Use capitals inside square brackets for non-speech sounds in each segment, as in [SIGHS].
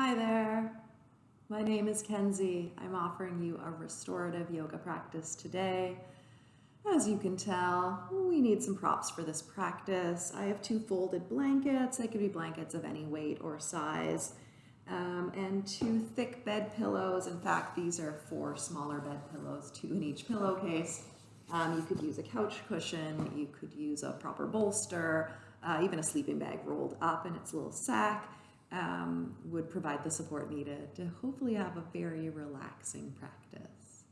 Hi there. My name is Kenzie. I'm offering you a restorative yoga practice today. As you can tell, we need some props for this practice. I have two folded blankets. They could be blankets of any weight or size. Um, and two thick bed pillows. In fact, these are four smaller bed pillows, two in each pillowcase. Um, you could use a couch cushion, you could use a proper bolster, uh, even a sleeping bag rolled up in its little sack um, would provide the support needed to hopefully have a very relaxing practice.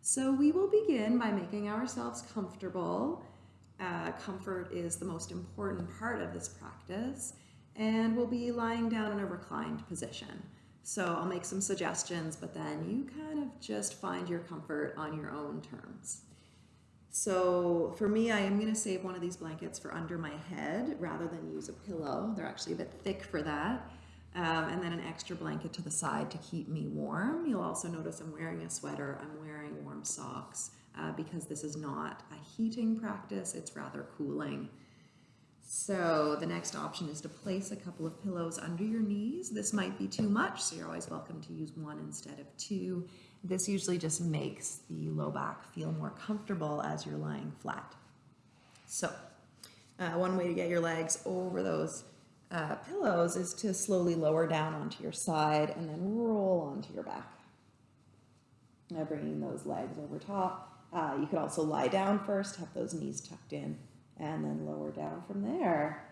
So we will begin by making ourselves comfortable. Uh, comfort is the most important part of this practice and we'll be lying down in a reclined position. So I'll make some suggestions, but then you kind of just find your comfort on your own terms. So for me, I am going to save one of these blankets for under my head rather than use a pillow. They're actually a bit thick for that. Um, and then an extra blanket to the side to keep me warm. You'll also notice I'm wearing a sweater. I'm wearing warm socks uh, because this is not a heating practice. It's rather cooling. So the next option is to place a couple of pillows under your knees. This might be too much, so you're always welcome to use one instead of two. This usually just makes the low back feel more comfortable as you're lying flat. So uh, one way to get your legs over those uh, pillows is to slowly lower down onto your side and then roll onto your back. Now bringing those legs over top. Uh, you could also lie down first, have those knees tucked in, and then lower down from there.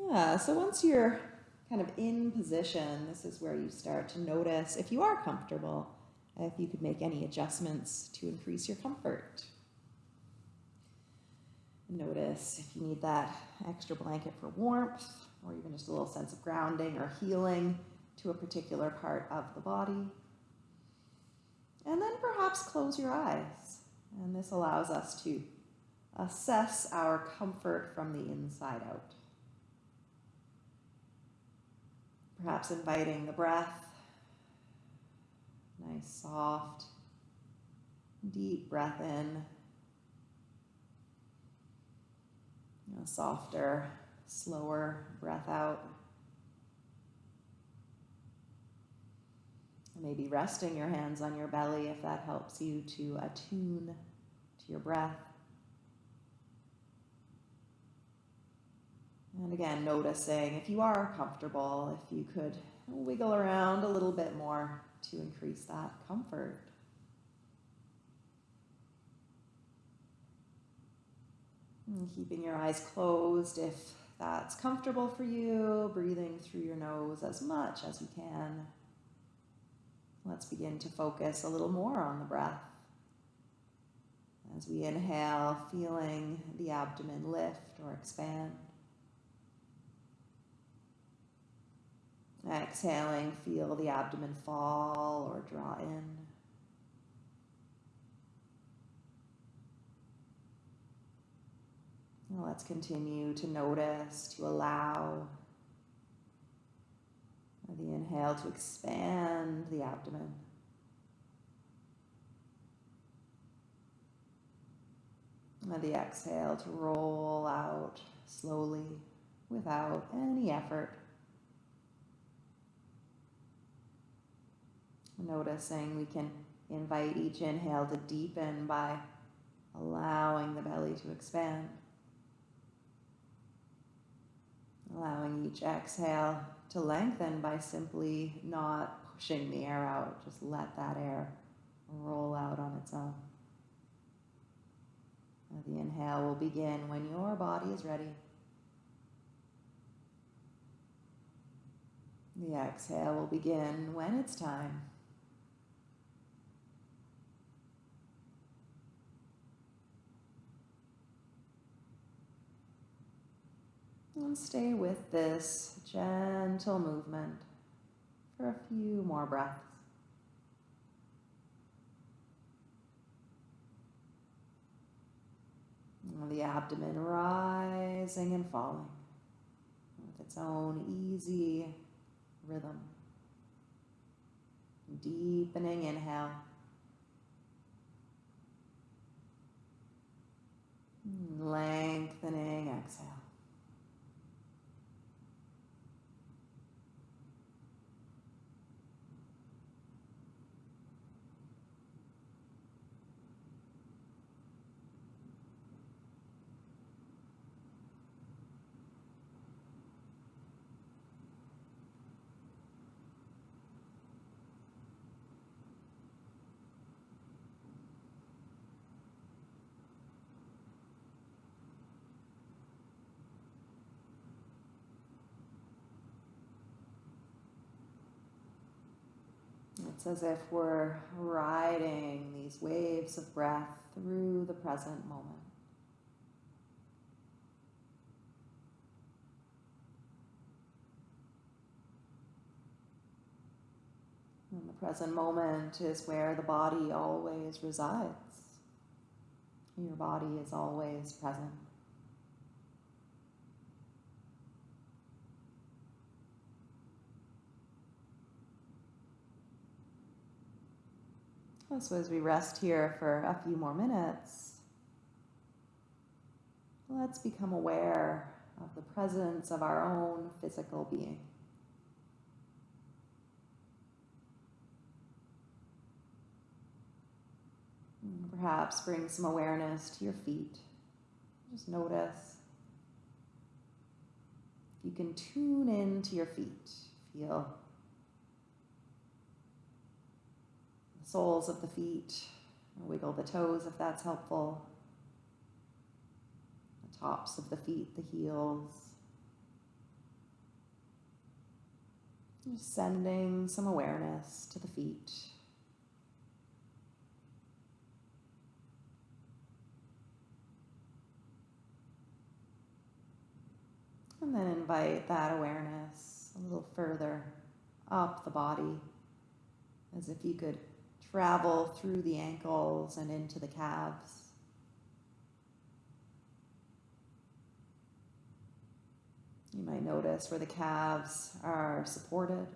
Yeah, so once you're kind of in position, this is where you start to notice if you are comfortable, if you could make any adjustments to increase your comfort. Notice if you need that extra blanket for warmth or even just a little sense of grounding or healing to a particular part of the body. And then perhaps close your eyes. And this allows us to assess our comfort from the inside out. Perhaps inviting the breath, nice, soft, deep breath in, a softer, slower breath out. Maybe resting your hands on your belly if that helps you to attune to your breath. And again, noticing if you are comfortable, if you could wiggle around a little bit more to increase that comfort. And keeping your eyes closed if that's comfortable for you, breathing through your nose as much as you can. Let's begin to focus a little more on the breath. As we inhale, feeling the abdomen lift or expand. Exhaling, feel the abdomen fall or draw in. Let's continue to notice, to allow the inhale to expand the abdomen. And the exhale to roll out slowly without any effort. Noticing we can invite each inhale to deepen by allowing the belly to expand. Allowing each exhale to lengthen by simply not pushing the air out. Just let that air roll out on its own. The inhale will begin when your body is ready. The exhale will begin when it's time. And stay with this gentle movement for a few more breaths. The abdomen rising and falling with its own easy rhythm. Deepening inhale. Lengthening exhale. It's as if we're riding these waves of breath through the present moment. And the present moment is where the body always resides. Your body is always present. So as we rest here for a few more minutes, let's become aware of the presence of our own physical being. Perhaps bring some awareness to your feet. Just notice. If you can tune in to your feet, feel the soles of the feet, wiggle the toes if that's helpful, the tops of the feet, the heels. Just sending some awareness to the feet. And then invite that awareness a little further up the body, as if you could travel through the ankles and into the calves. You might notice where the calves are supported,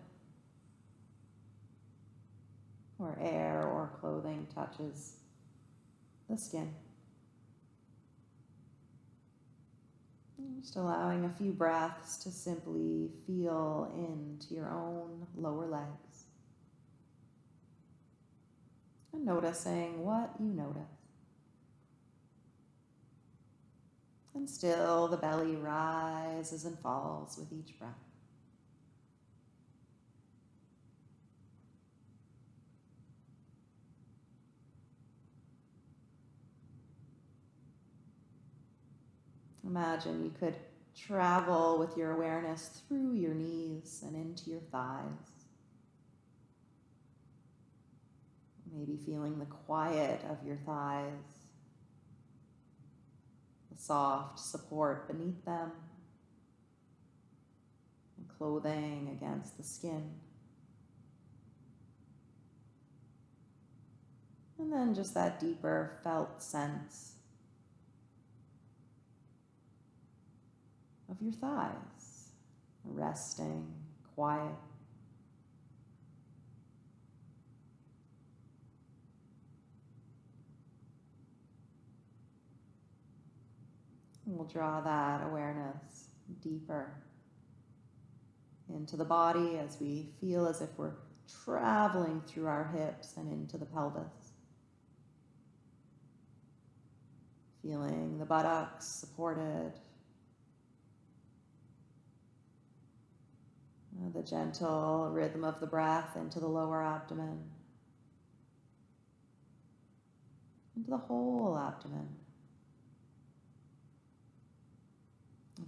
where air or clothing touches the skin. Just allowing a few breaths to simply feel into your own lower legs. And noticing what you notice. And still the belly rises and falls with each breath. Imagine you could travel with your awareness through your knees and into your thighs. Maybe feeling the quiet of your thighs, the soft support beneath them, and clothing against the skin. And then just that deeper felt sense of your thighs, resting, quiet. And we'll draw that awareness deeper into the body as we feel as if we're traveling through our hips and into the pelvis. Feeling the buttocks supported Uh, the gentle rhythm of the breath into the lower abdomen, into the whole abdomen.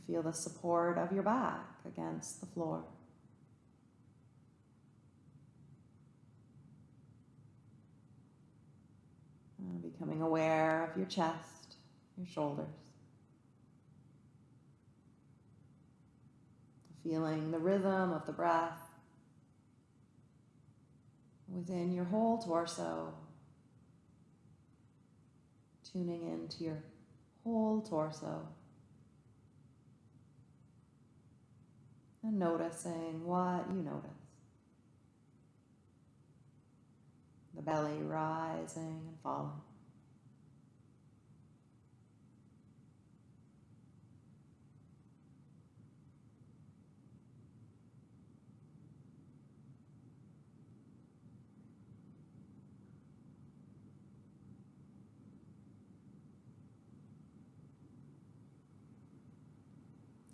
Feel the support of your back against the floor. Becoming aware of your chest, your shoulders. feeling the rhythm of the breath within your whole torso, tuning into your whole torso. And noticing what you notice. The belly rising and falling.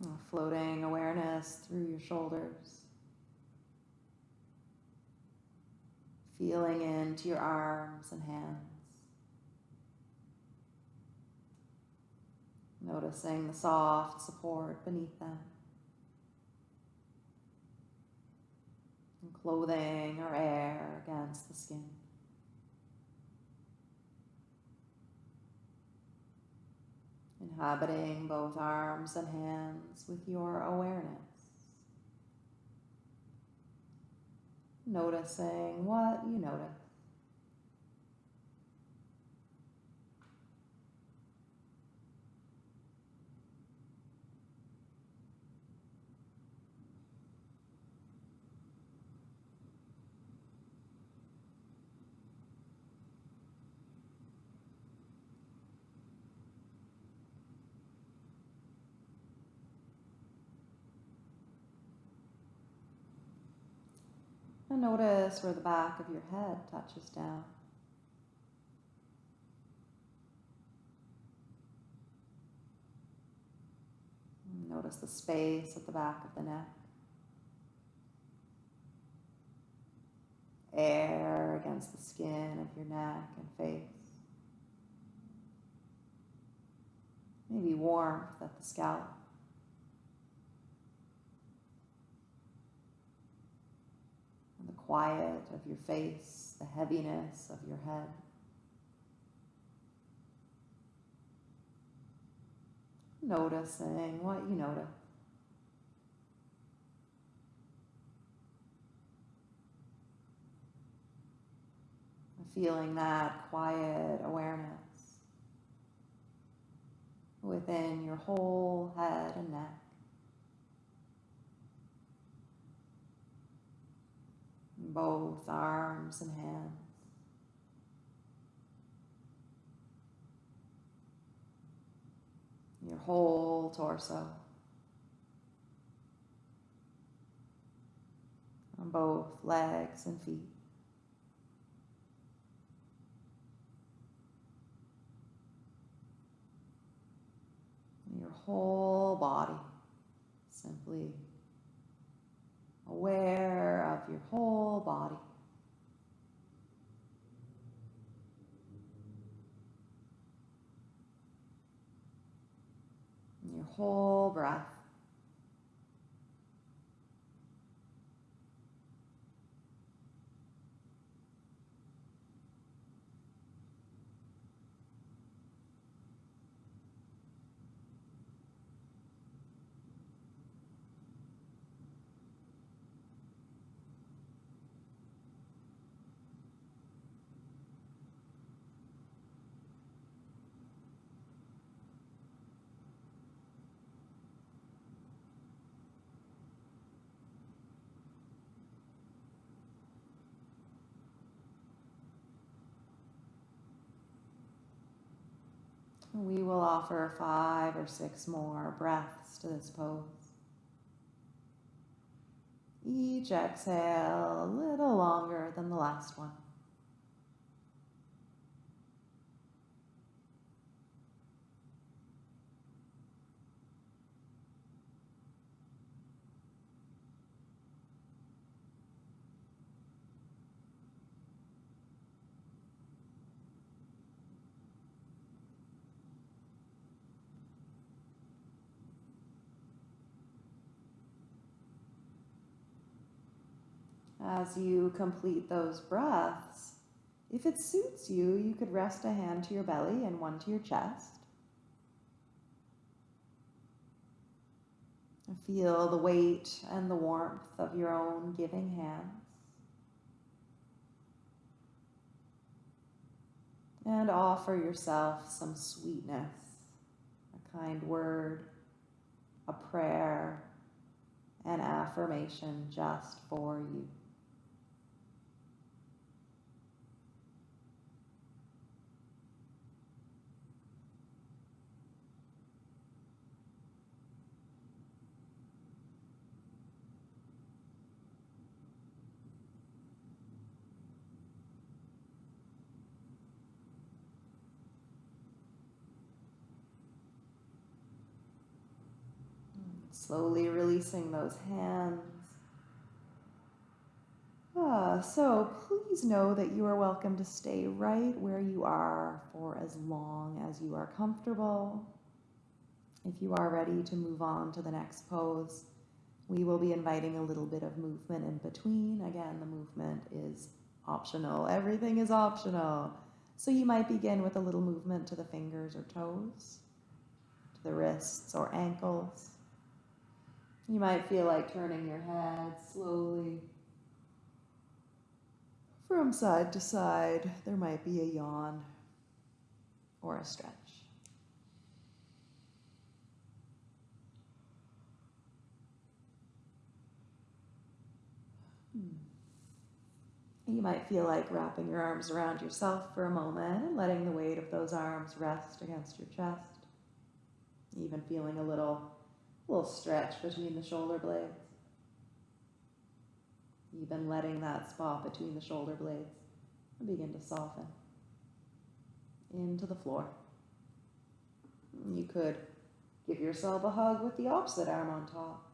Uh, floating awareness through your shoulders. Feeling into your arms and hands. Noticing the soft support beneath them. And clothing or air against the skin. Inhabiting both arms and hands with your awareness. Noticing what you notice. Notice where the back of your head touches down. Notice the space at the back of the neck. Air against the skin of your neck and face. Maybe warmth at the scalp. Quiet of your face, the heaviness of your head. Noticing what you notice. Feeling that quiet awareness within your whole head and neck. Both arms and hands. Your whole torso. On both legs and feet. Your whole body simply aware of your whole body. Your whole breath. We will offer five or six more breaths to this pose. Each exhale a little longer than the last one. As you complete those breaths, if it suits you, you could rest a hand to your belly and one to your chest. Feel the weight and the warmth of your own giving hands. And offer yourself some sweetness, a kind word, a prayer, an affirmation just for you. Slowly releasing those hands. Ah, so please know that you are welcome to stay right where you are for as long as you are comfortable. If you are ready to move on to the next pose, We will be inviting a little bit of movement in between. Again, the movement is optional. Everything is optional. So you might begin with a little movement to the fingers or toes, to the wrists or ankles. You might feel like turning your head slowly from side to side. There might be a yawn or a stretch. Hmm. You might feel like wrapping your arms around yourself for a moment and letting the weight of those arms rest against your chest. Even feeling a little, little stretch between the shoulder blades. Even letting that spot between the shoulder blades begin to soften into the floor. You could give yourself a hug with the opposite arm on top.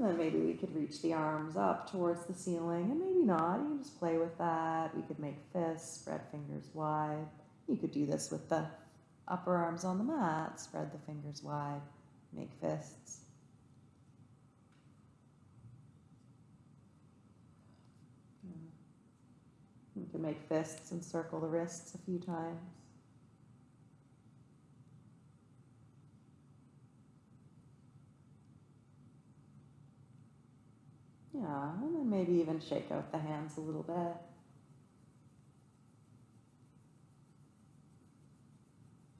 And then maybe we could reach the arms up towards the ceiling, and maybe not. You can just play with that. We could make fists, spread fingers wide. You could do this with the upper arms on the mat, spread the fingers wide, make fists. You can make fists and circle the wrists a few times. Yeah, and then maybe even shake out the hands a little bit.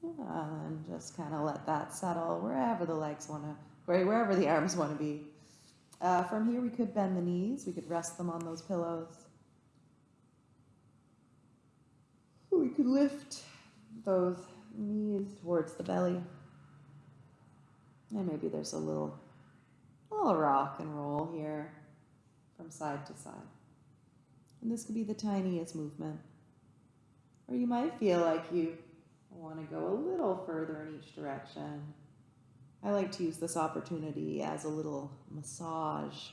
Yeah, and just kind of let that settle wherever the legs want to, wherever the arms want to be. Uh, from here, we could bend the knees. We could rest them on those pillows. We could lift those knees towards the belly. And maybe there's a little, little rock and roll here from side to side. And this could be the tiniest movement. Or you might feel like you want to go a little further in each direction. I like to use this opportunity as a little massage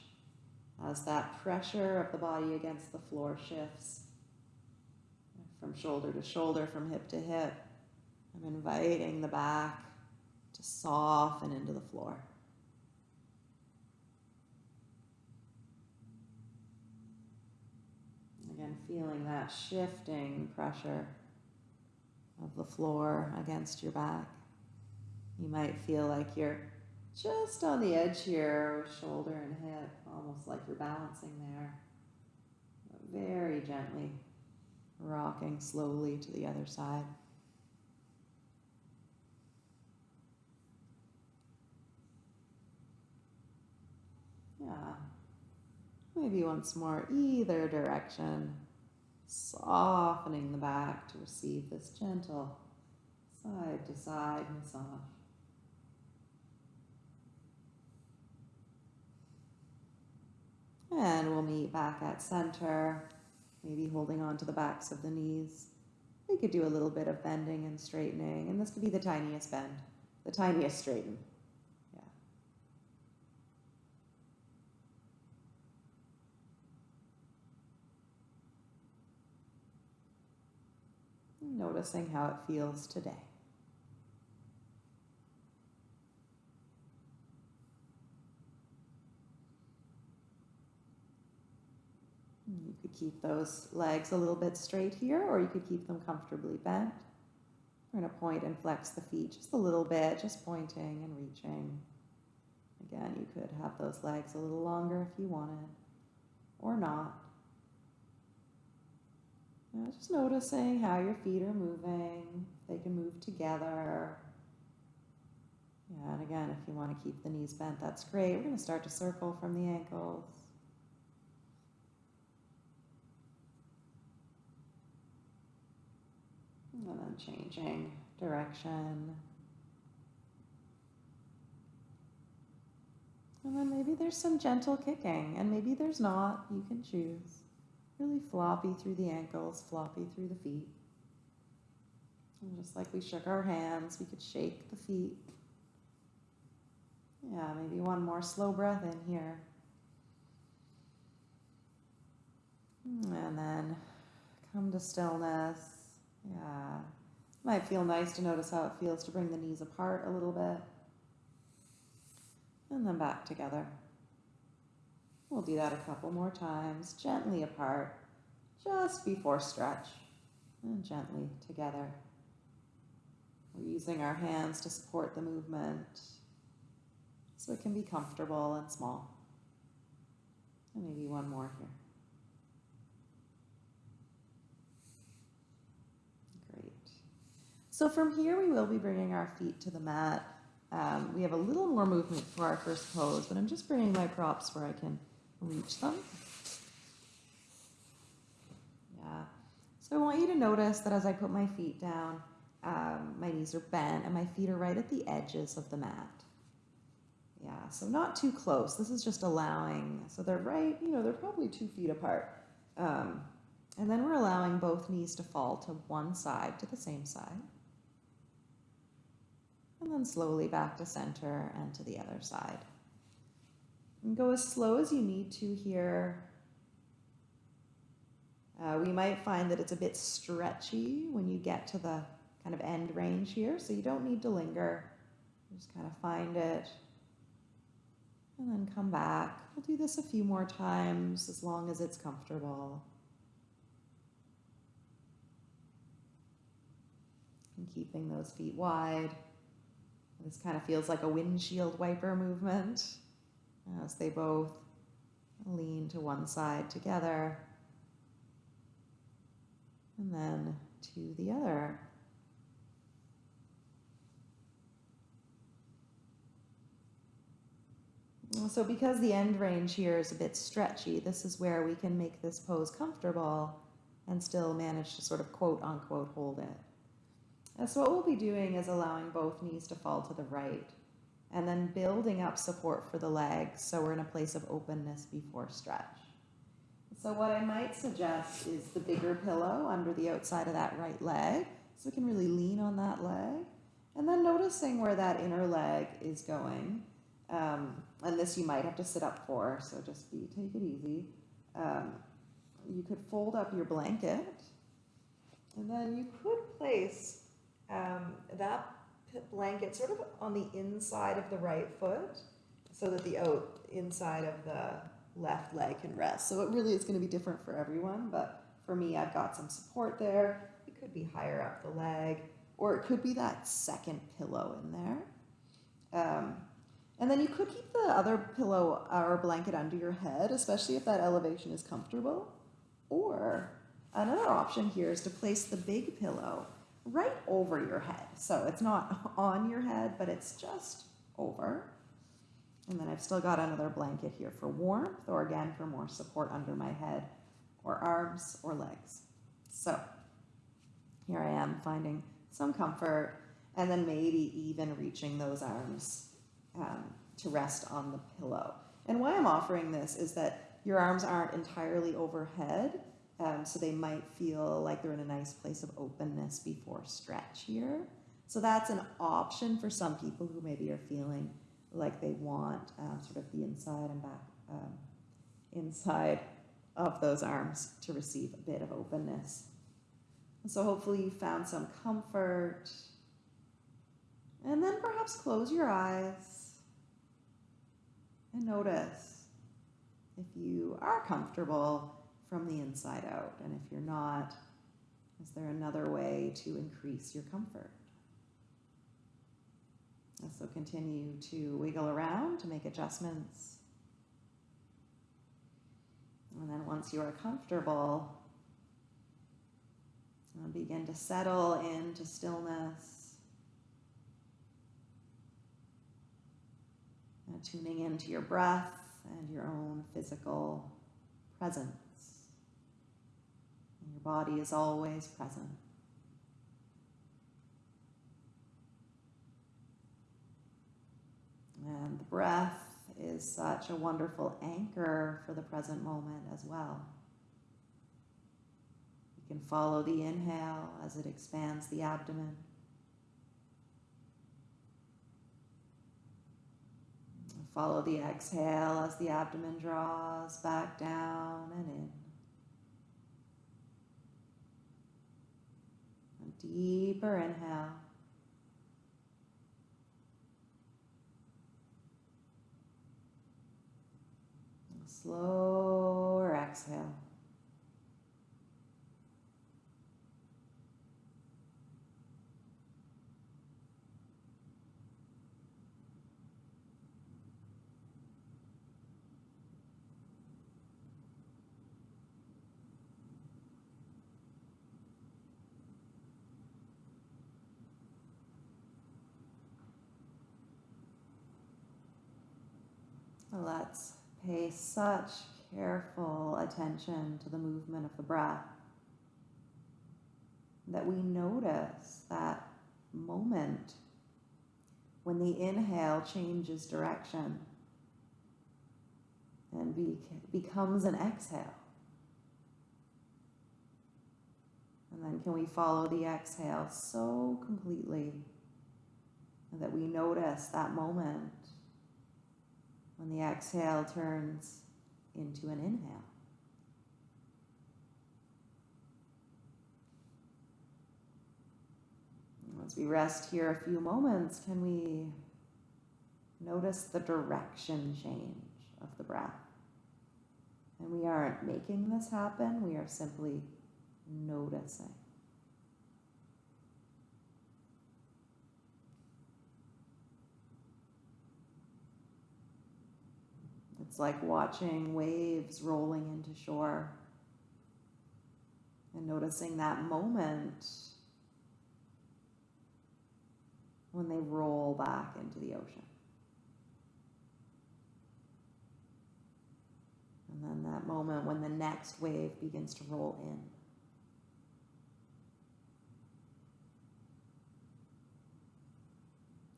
as that pressure of the body against the floor shifts from shoulder to shoulder, from hip to hip. I'm inviting the back to soften into the floor. Again, feeling that shifting pressure of the floor against your back. You might feel like you're just on the edge here shoulder and hip, almost like you're balancing there. But very gently rocking slowly to the other side. Yeah. Maybe once more, either direction, softening the back to receive this gentle side to side massage. And we'll meet back at center, maybe holding on to the backs of the knees. We could do a little bit of bending and straightening, and this could be the tiniest bend, the tiniest straighten. Noticing how it feels today. You could keep those legs a little bit straight here, or you could keep them comfortably bent. We're going to point and flex the feet just a little bit, just pointing and reaching. Again, you could have those legs a little longer if you wanted, or not. Just noticing how your feet are moving. They can move together. Yeah, and again, if you want to keep the knees bent, that's great. We're going to start to circle from the ankles. And then changing direction. And then maybe there's some gentle kicking, and maybe there's not. You can choose. Really floppy through the ankles, floppy through the feet. And just like we shook our hands, we could shake the feet. Yeah, maybe one more slow breath in here. And then come to stillness. Yeah. Might feel nice to notice how it feels to bring the knees apart a little bit. And then back together. We'll do that a couple more times, gently apart, just before stretch, and gently together. We're using our hands to support the movement so it can be comfortable and small. And maybe one more here. Great. So from here, we will be bringing our feet to the mat. Um, we have a little more movement for our first pose, but I'm just bringing my props where I can reach them. Yeah. So I want you to notice that as I put my feet down, um, my knees are bent and my feet are right at the edges of the mat. Yeah, so not too close. This is just allowing, so they're right, you know, they're probably two feet apart. Um, and then we're allowing both knees to fall to one side, to the same side. And then slowly back to center and to the other side. And go as slow as you need to here. Uh, we might find that it's a bit stretchy when you get to the kind of end range here, so you don't need to linger. Just kind of find it and then come back. We'll do this a few more times as long as it's comfortable. And keeping those feet wide. This kind of feels like a windshield wiper movement as they both lean to one side together and then to the other. So because the end range here is a bit stretchy, this is where we can make this pose comfortable and still manage to sort of quote unquote hold it. So what we'll be doing is allowing both knees to fall to the right and then building up support for the legs so we're in a place of openness before stretch. So what I might suggest is the bigger pillow under the outside of that right leg so we can really lean on that leg and then noticing where that inner leg is going um, and this you might have to sit up for, so just be take it easy. Um, you could fold up your blanket, and then you could place um, that blanket sort of on the inside of the right foot, so that the out inside of the left leg can rest. So it really is going to be different for everyone, but for me, I've got some support there. It could be higher up the leg, or it could be that second pillow in there. Um, and then you could keep the other pillow or blanket under your head, especially if that elevation is comfortable. Or another option here is to place the big pillow right over your head. So it's not [LAUGHS] on your head, but it's just over. And then I've still got another blanket here for warmth or again for more support under my head or arms or legs. So here I am finding some comfort and then maybe even reaching those arms um, to rest on the pillow. And why I'm offering this is that your arms aren't entirely overhead, um, so they might feel like they're in a nice place of openness before stretch here. So that's an option for some people who maybe are feeling like they want um, sort of the inside and back, um, inside of those arms to receive a bit of openness. So hopefully you found some comfort. And then perhaps close your eyes and notice if you are comfortable from the inside out. And if you're not, is there another way to increase your comfort? So continue to wiggle around to make adjustments. And then once you are comfortable, uh, begin to settle into stillness. Uh, tuning into your breath and your own physical presence. Body is always present. And the breath is such a wonderful anchor for the present moment as well. You can follow the inhale as it expands the abdomen. Follow the exhale as the abdomen draws back down and in. Deeper inhale. Slower exhale. Let's pay such careful attention to the movement of the breath that we notice that moment when the inhale changes direction and be, becomes an exhale. And then can we follow the exhale so completely that we notice that moment when the exhale turns into an inhale. As we rest here a few moments, can we notice the direction change of the breath? And we aren't making this happen, we are simply noticing. It's like watching waves rolling into shore and noticing that moment when they roll back into the ocean. And then that moment when the next wave begins to roll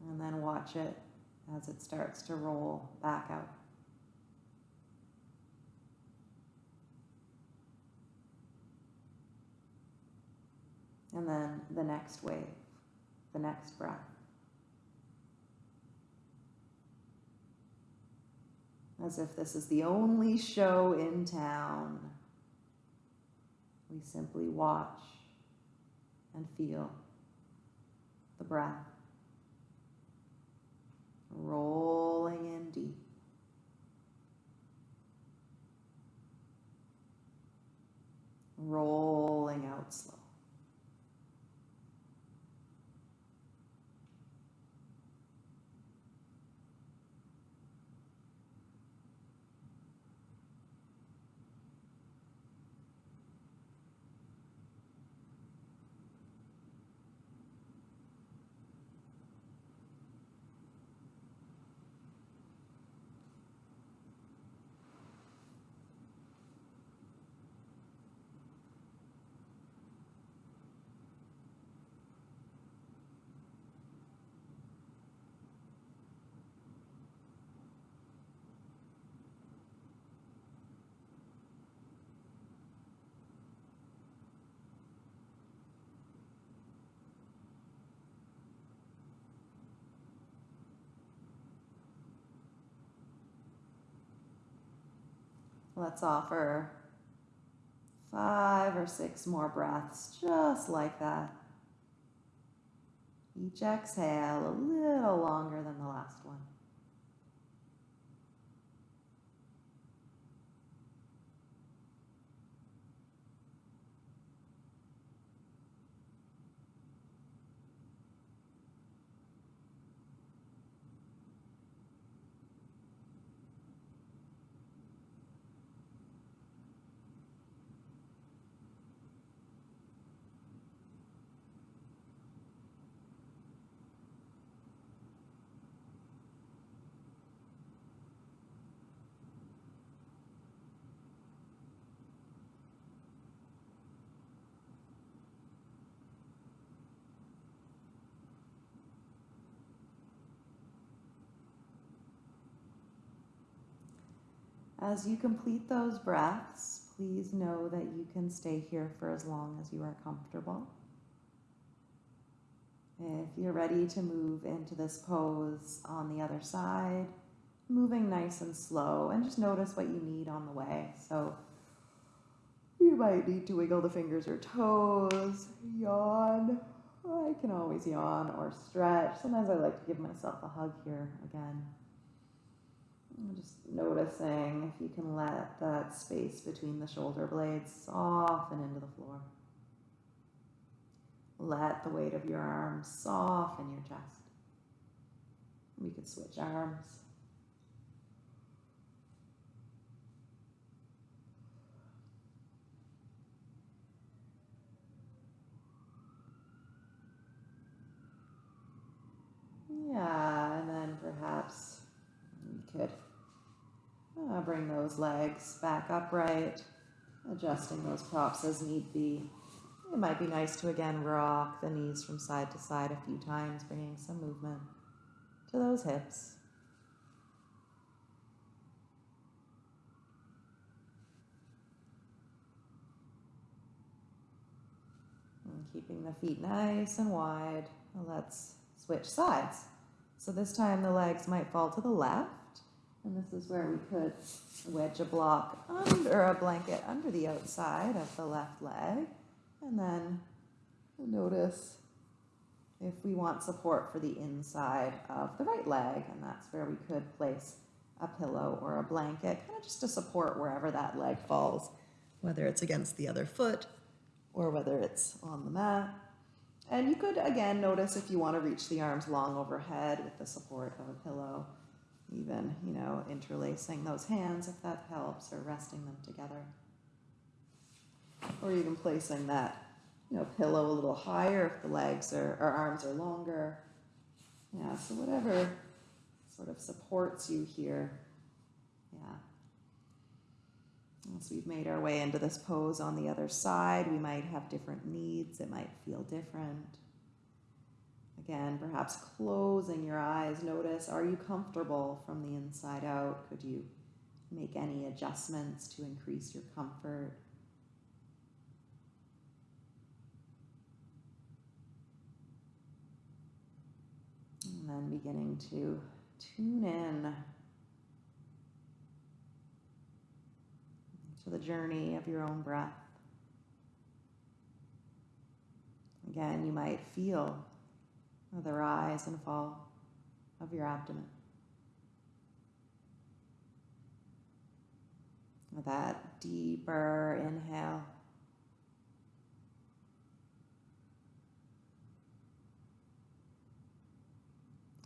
in. And then watch it as it starts to roll back out. And then the next wave, the next breath. As if this is the only show in town. We simply watch and feel the breath rolling in deep. Rolling out slow. Let's offer five or six more breaths, just like that. Each exhale a little longer than the last one. As you complete those breaths, please know that you can stay here for as long as you are comfortable. If you're ready to move into this pose on the other side, moving nice and slow, and just notice what you need on the way. So you might need to wiggle the fingers or toes, yawn, I can always yawn or stretch. Sometimes I like to give myself a hug here again. Just noticing if you can let that space between the shoulder blades soften into the floor. Let the weight of your arms soften your chest. We could switch arms. Yeah, and then perhaps we could uh, bring those legs back upright, adjusting those props as need be. It might be nice to again rock the knees from side to side a few times, bringing some movement to those hips. And keeping the feet nice and wide. Let's switch sides. So this time the legs might fall to the left, and this is where we could wedge a block under a blanket under the outside of the left leg, and then notice if we want support for the inside of the right leg, and that's where we could place a pillow or a blanket, kind of just to support wherever that leg falls, whether it's against the other foot or whether it's on the mat. And you could, again, notice if you want to reach the arms long overhead with the support of a pillow, even, you know, interlacing those hands if that helps, or resting them together. Or even placing that, you know, pillow a little higher if the legs are, or arms are longer. Yeah, so whatever sort of supports you here. Yeah. Once we've made our way into this pose on the other side, we might have different needs. It might feel different. Again, perhaps closing your eyes. Notice, are you comfortable from the inside out? Could you make any adjustments to increase your comfort? And then beginning to tune in to the journey of your own breath. Again, you might feel the rise and fall of your abdomen. That deeper inhale.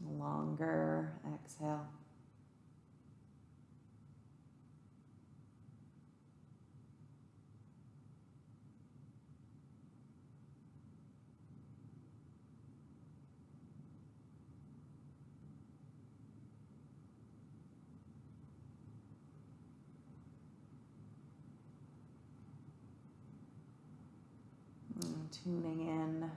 Longer exhale. Tuning in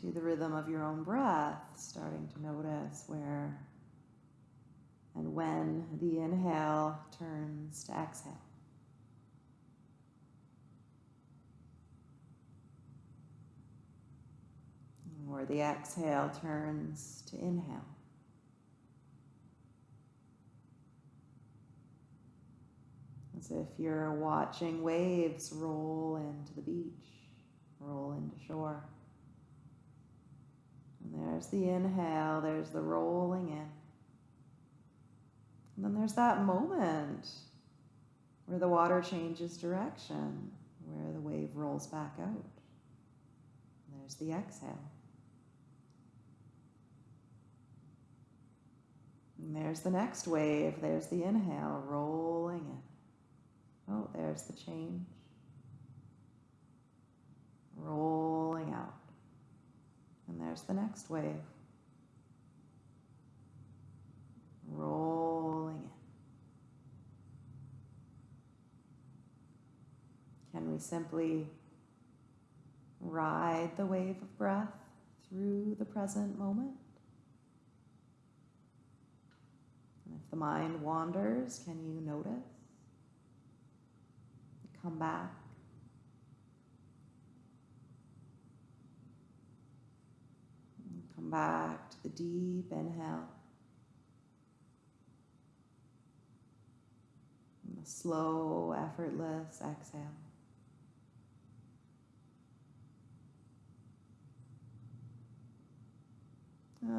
to the rhythm of your own breath, starting to notice where and when the inhale turns to exhale. Or the exhale turns to inhale. If you're watching waves roll into the beach, roll into shore. And there's the inhale, there's the rolling in. And then there's that moment where the water changes direction, where the wave rolls back out. There's the exhale. And there's the next wave, there's the inhale, rolling in. Oh, there's the change. Rolling out. And there's the next wave. Rolling in. Can we simply ride the wave of breath through the present moment? And if the mind wanders, can you notice? come back. And come back to the deep inhale. And slow, effortless exhale.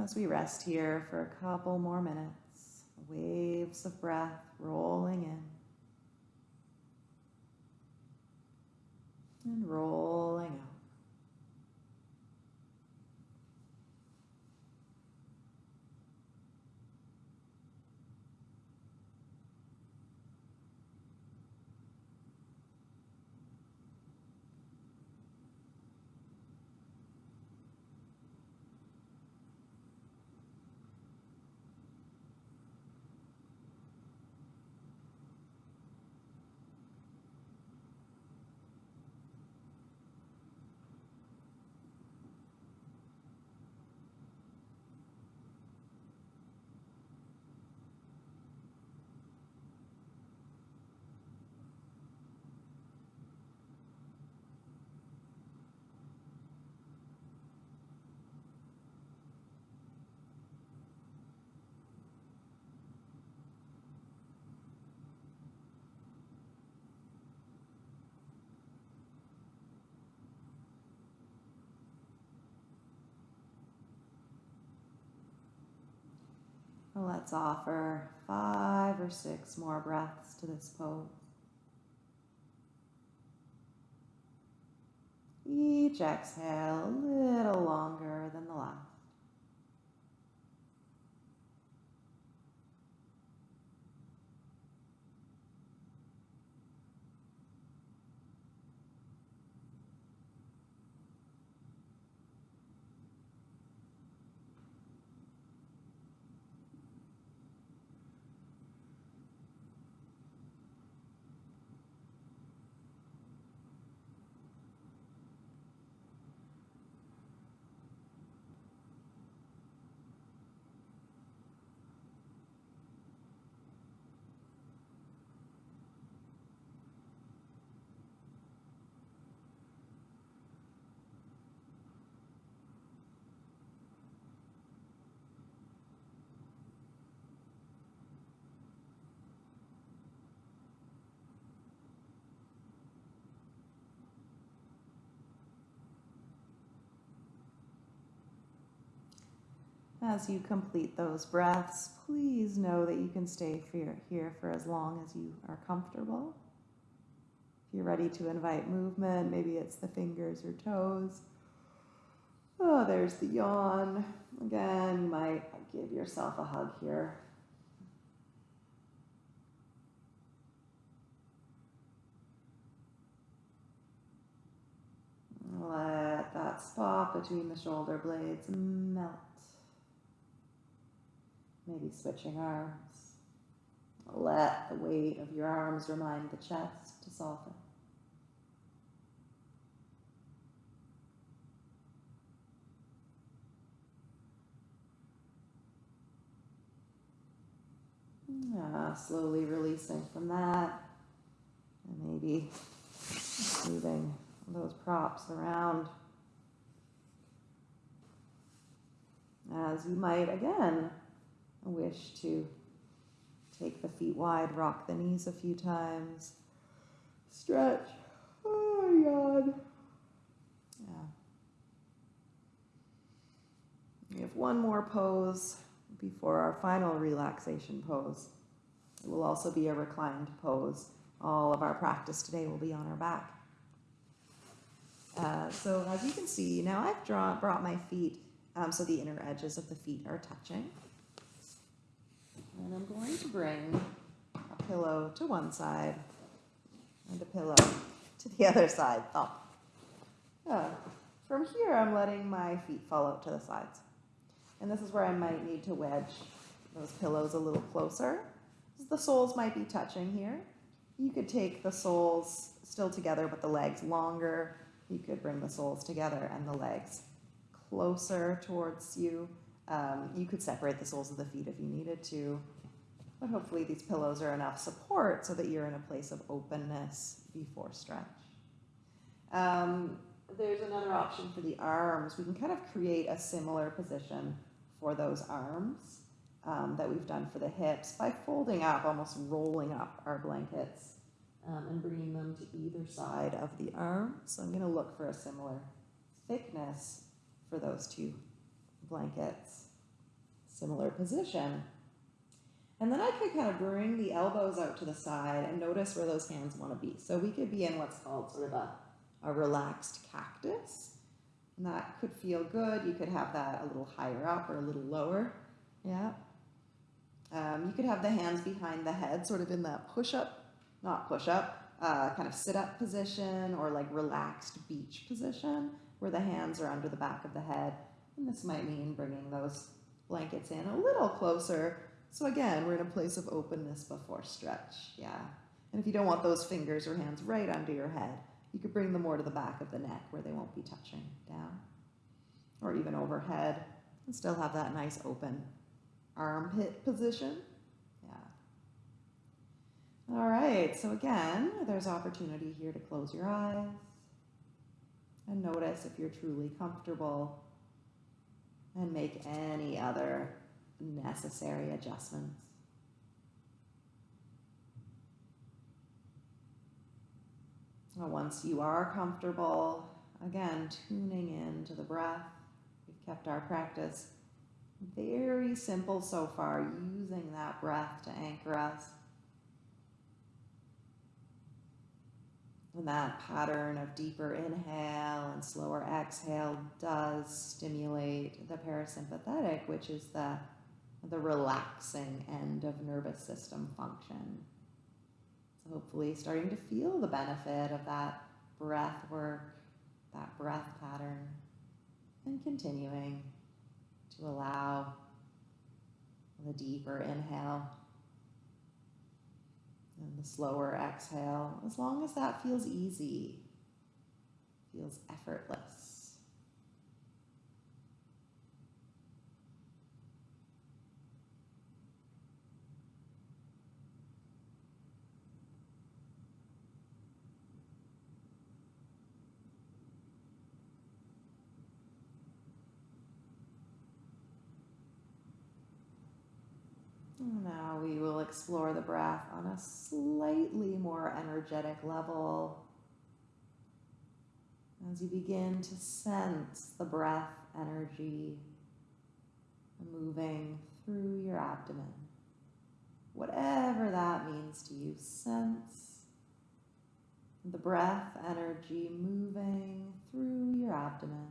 As we rest here for a couple more minutes, waves of breath rolling in. And rolling out. Let's offer five or six more breaths to this pose. Each exhale a little longer than the last. As you complete those breaths, please know that you can stay here for as long as you are comfortable. If you're ready to invite movement, maybe it's the fingers or toes. Oh, there's the yawn. Again, you might give yourself a hug here. Let that spot between the shoulder blades melt. Maybe switching arms. Let the weight of your arms remind the chest to soften. Yeah, slowly releasing from that. And maybe moving those props around. As you might again wish to take the feet wide, rock the knees a few times, stretch. Oh, God. Yeah. We have one more pose before our final relaxation pose. It will also be a reclined pose. All of our practice today will be on our back. Uh, so as you can see, now I've drawn, brought my feet um, so the inner edges of the feet are touching. And I'm going to bring a pillow to one side and a pillow to the [LAUGHS] other side, thumb. Uh, from here, I'm letting my feet fall out to the sides. And this is where I might need to wedge those pillows a little closer. The soles might be touching here. You could take the soles still together, but the legs longer. You could bring the soles together and the legs closer towards you. Um, you could separate the soles of the feet if you needed to, but hopefully these pillows are enough support so that you're in a place of openness before stretch. Um, there's another option for the arms. We can kind of create a similar position for those arms um, that we've done for the hips by folding up, almost rolling up our blankets um, and bringing them to either side of the arm. So I'm going to look for a similar thickness for those two blankets. Similar position. And then I could kind of bring the elbows out to the side and notice where those hands want to be. So we could be in what's called sort of a, a relaxed cactus. And that could feel good. You could have that a little higher up or a little lower. Yeah. Um, you could have the hands behind the head, sort of in that push up, not push up, uh, kind of sit up position or like relaxed beach position where the hands are under the back of the head. And this might mean bringing those blankets in a little closer. So again, we're in a place of openness before stretch. Yeah. And if you don't want those fingers or hands right under your head, you could bring them more to the back of the neck where they won't be touching down or even overhead and still have that nice open armpit position. Yeah. All right, so again, there's opportunity here to close your eyes and notice if you're truly comfortable and make any other necessary adjustments. Now once you are comfortable, again, tuning in to the breath. We've kept our practice very simple so far, using that breath to anchor us. And that pattern of deeper inhale and slower exhale does stimulate the parasympathetic, which is the, the relaxing end of nervous system function. So hopefully starting to feel the benefit of that breath work, that breath pattern, and continuing to allow the deeper inhale and the slower exhale, as long as that feels easy, feels effortless. Now we will explore the breath on a slightly more energetic level as you begin to sense the breath energy moving through your abdomen. Whatever that means to you, sense the breath energy moving through your abdomen.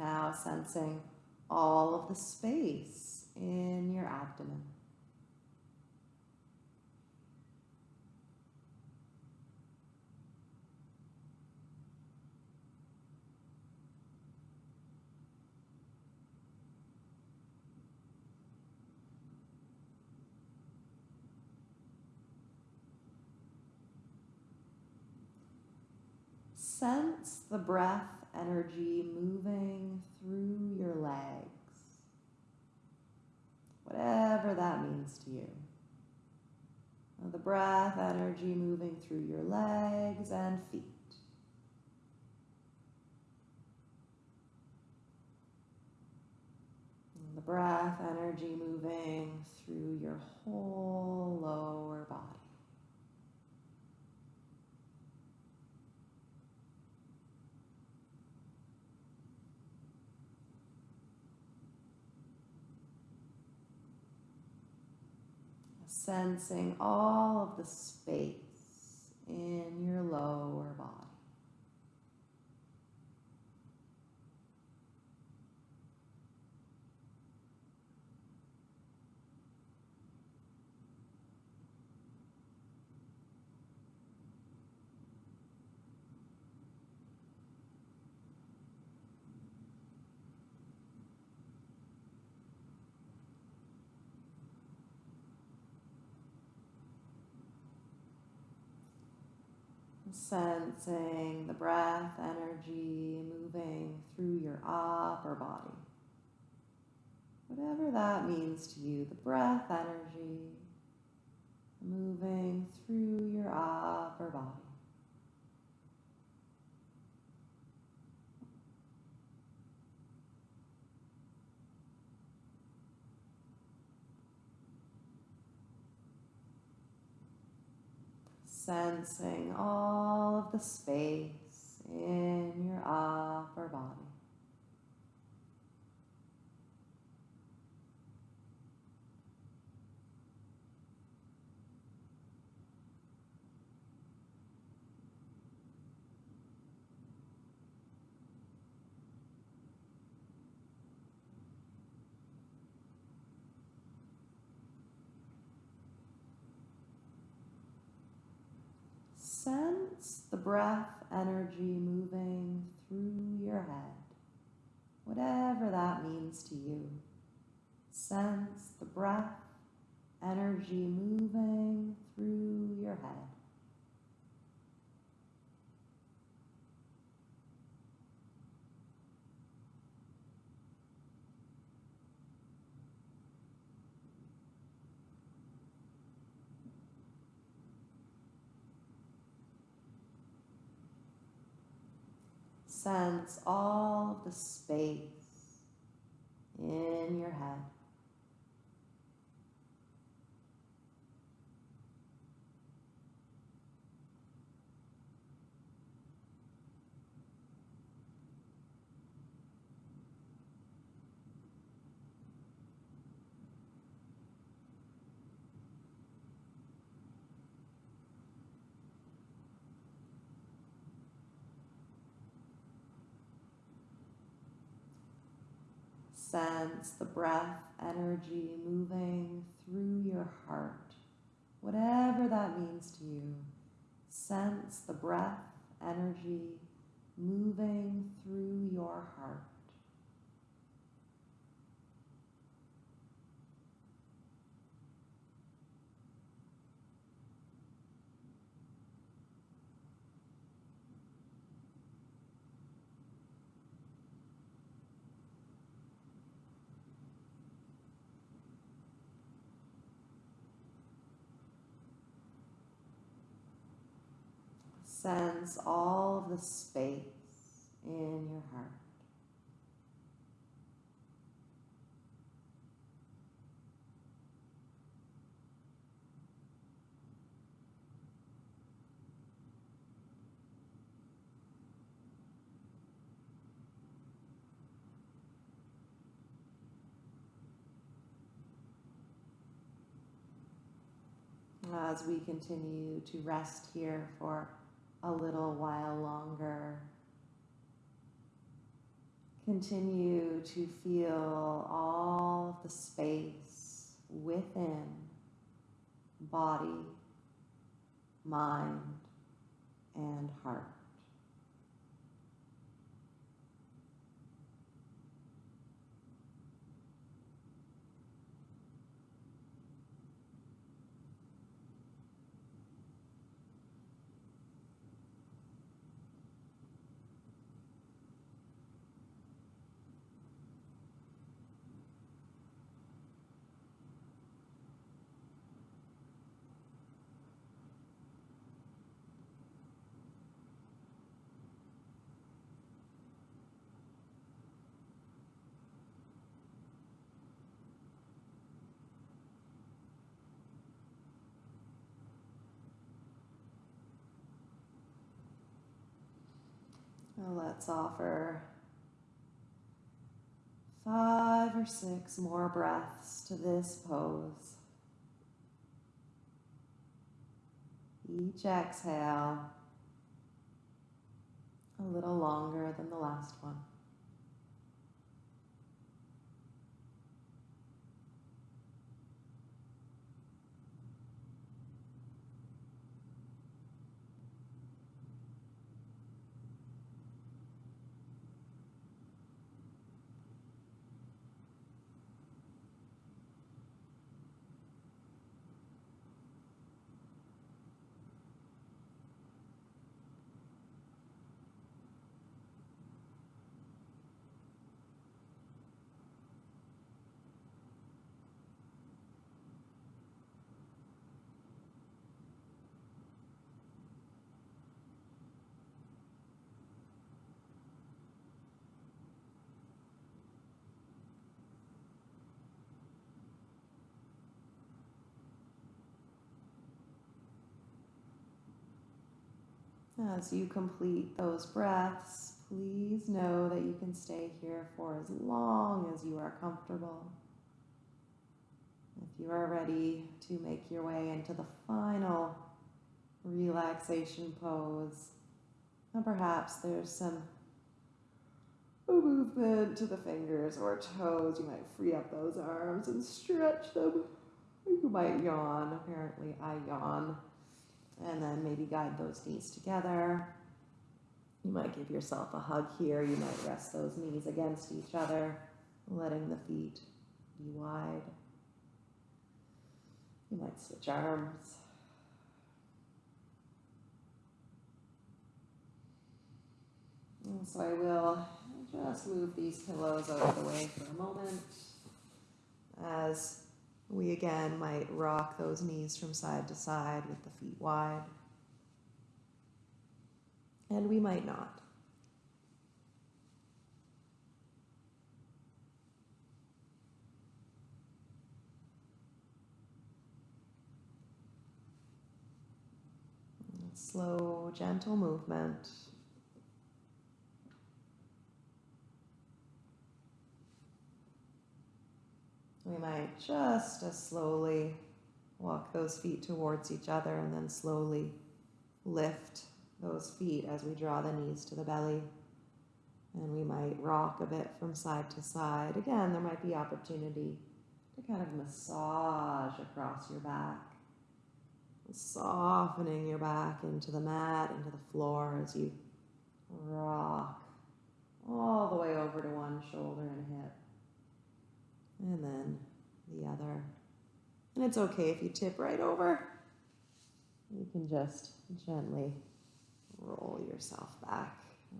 Now sensing all of the space in your abdomen. Sense the breath energy moving through your legs, whatever that means to you. The breath energy moving through your legs and feet. The breath energy moving through your whole lower body. Sensing all of the space in your lower body. Sensing the breath energy moving through your upper body. Whatever that means to you, the breath energy moving through your upper body. Sensing all of the space in your upper body. Sense the breath energy moving through your head, whatever that means to you. Sense the breath energy moving through your head. Sense all the space in your head. Sense the breath energy moving through your heart, whatever that means to you. Sense the breath energy moving through your heart. Sense all the space in your heart. As we continue to rest here for a little while longer. Continue to feel all the space within body, mind, and heart. Let's offer five or six more breaths to this pose. Each exhale a little longer than the last one. As you complete those breaths, please know that you can stay here for as long as you are comfortable. If you are ready to make your way into the final relaxation pose, and perhaps there's some movement to the fingers or toes, you might free up those arms and stretch them. You might yawn. Apparently, I yawn. And then maybe guide those knees together. You might give yourself a hug here. You might rest those knees against each other, letting the feet be wide. You might switch arms. And so I will just move these pillows out of the way for a moment as we again might rock those knees from side to side with the feet wide. And we might not. Slow, gentle movement. We might just as slowly walk those feet towards each other and then slowly lift those feet as we draw the knees to the belly. And we might rock a bit from side to side. Again, there might be opportunity to kind of massage across your back, softening your back into the mat, into the floor as you rock all the way over to one shoulder and hip and then the other. And it's okay if you tip right over. You can just gently roll yourself back.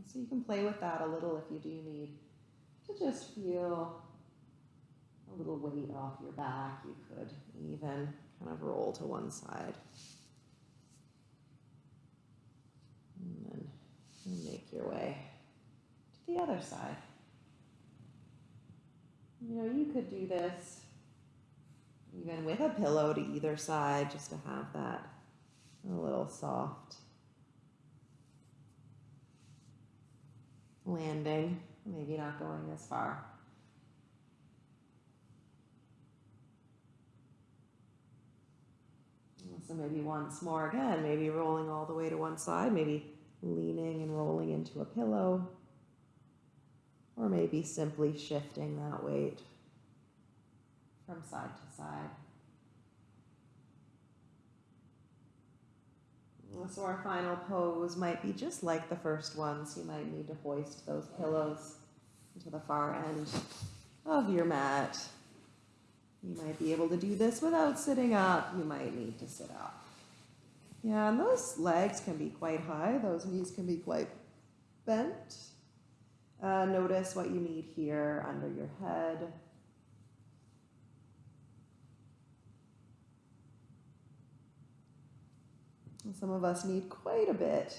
So you can play with that a little if you do need to just feel a little weight off your back. You could even kind of roll to one side. And then make your way to the other side. You know, you could do this even with a pillow to either side just to have that a little soft landing, maybe not going as far. So maybe once more again, maybe rolling all the way to one side, maybe leaning and rolling into a pillow or maybe simply shifting that weight from side to side. So our final pose might be just like the first one, so you might need to hoist those pillows to the far end of your mat. You might be able to do this without sitting up. You might need to sit up. Yeah, and those legs can be quite high. Those knees can be quite bent. Uh, notice what you need here under your head. Some of us need quite a bit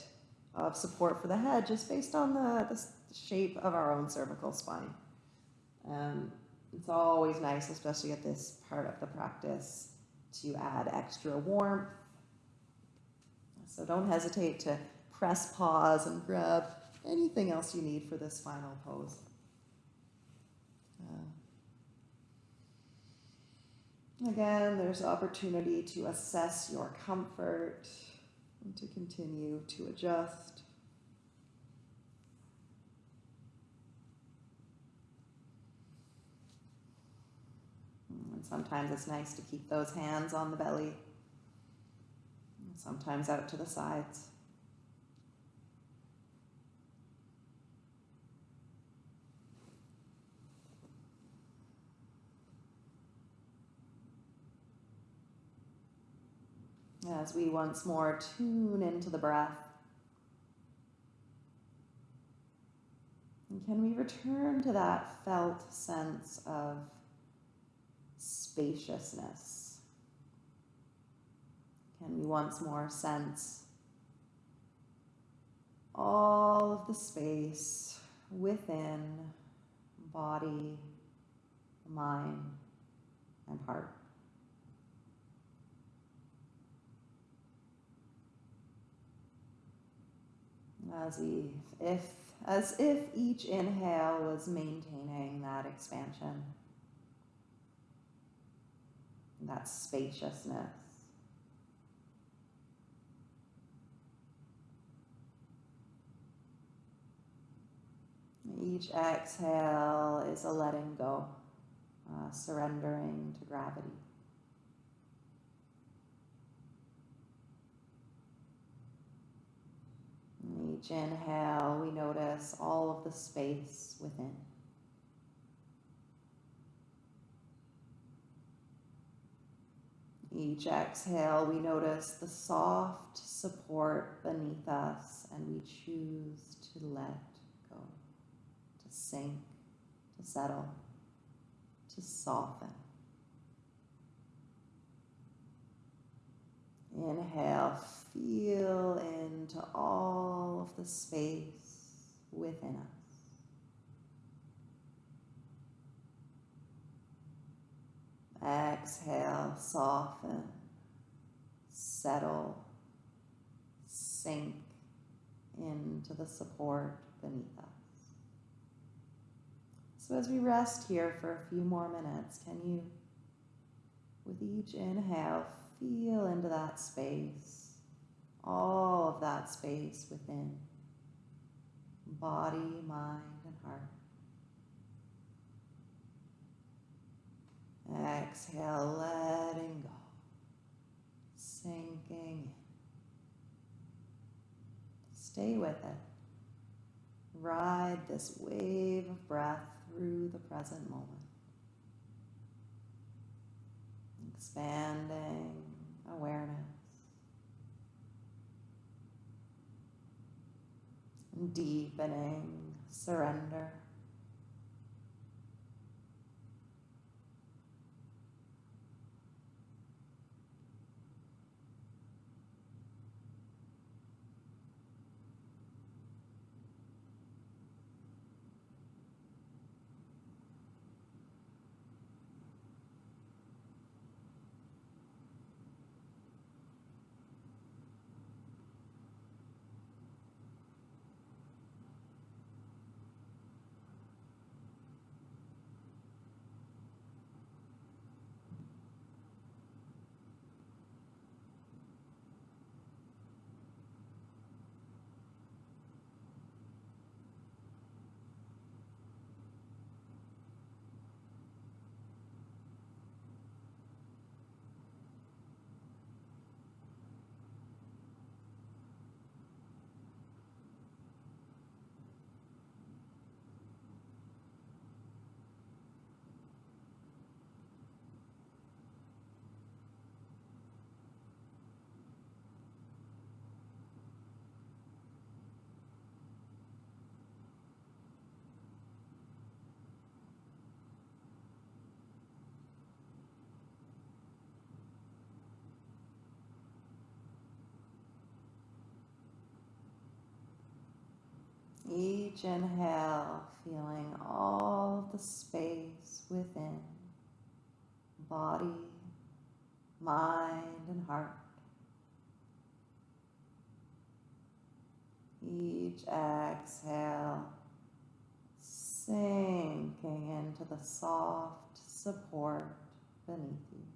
of support for the head just based on the, the shape of our own cervical spine. Um, it's always nice, especially at this part of the practice, to add extra warmth. So don't hesitate to press pause and grab anything else you need for this final pose. Uh, again, there's opportunity to assess your comfort and to continue to adjust. And sometimes it's nice to keep those hands on the belly, sometimes out to the sides. As we once more tune into the breath. And can we return to that felt sense of spaciousness? Can we once more sense all of the space within body, mind, and heart? As if, as if each inhale was maintaining that expansion, that spaciousness. Each exhale is a letting go, uh, surrendering to gravity. Each inhale, we notice all of the space within. Each exhale, we notice the soft support beneath us and we choose to let go, to sink, to settle, to soften. Inhale, feel into all of the space within us. Exhale, soften, settle, sink into the support beneath us. So, as we rest here for a few more minutes, can you, with each inhale, feel into that space, all of that space within body, mind, and heart. Exhale, letting go, sinking in. Stay with it. Ride this wave of breath through the present moment. Expanding awareness. Deepening surrender. Each inhale, feeling all the space within body, mind, and heart. Each exhale, sinking into the soft support beneath you.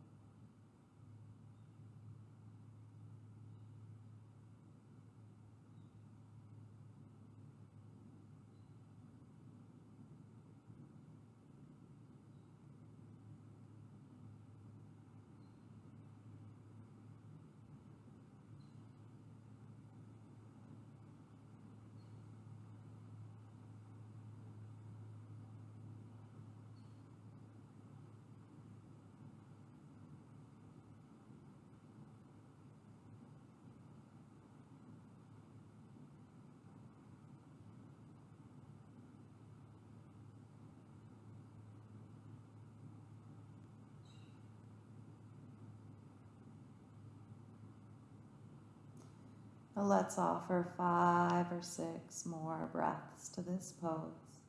Let's offer five or six more breaths to this pose.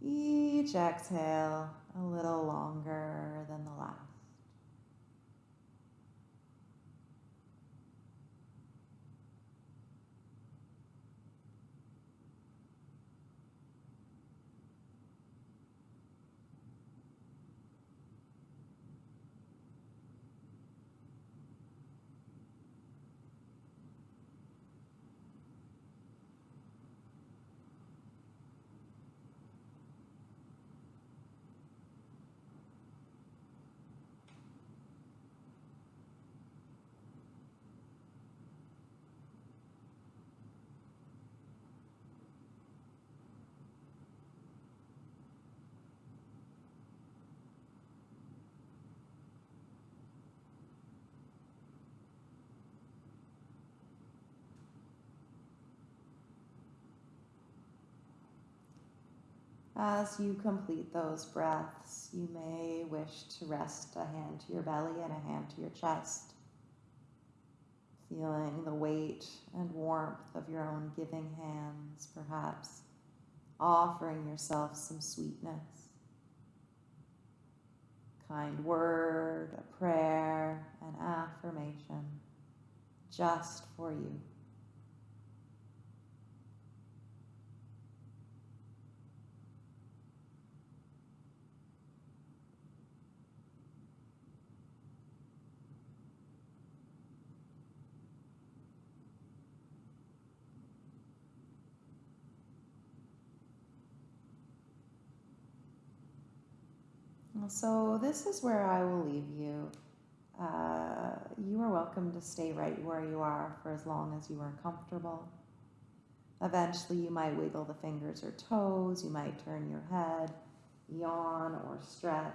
Each exhale a little longer than the last. As you complete those breaths, you may wish to rest a hand to your belly and a hand to your chest, feeling the weight and warmth of your own giving hands, perhaps offering yourself some sweetness. Kind word, a prayer, an affirmation, just for you. So, this is where I will leave you. Uh, you are welcome to stay right where you are for as long as you are comfortable. Eventually, you might wiggle the fingers or toes, you might turn your head, yawn, or stretch.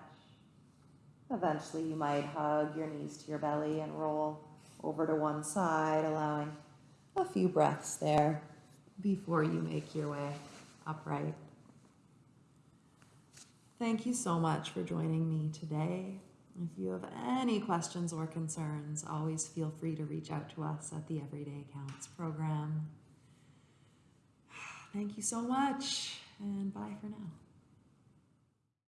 Eventually, you might hug your knees to your belly and roll over to one side, allowing a few breaths there before you make your way upright. Thank you so much for joining me today. If you have any questions or concerns, always feel free to reach out to us at the Everyday Counts program. [SIGHS] Thank you so much, and bye for now.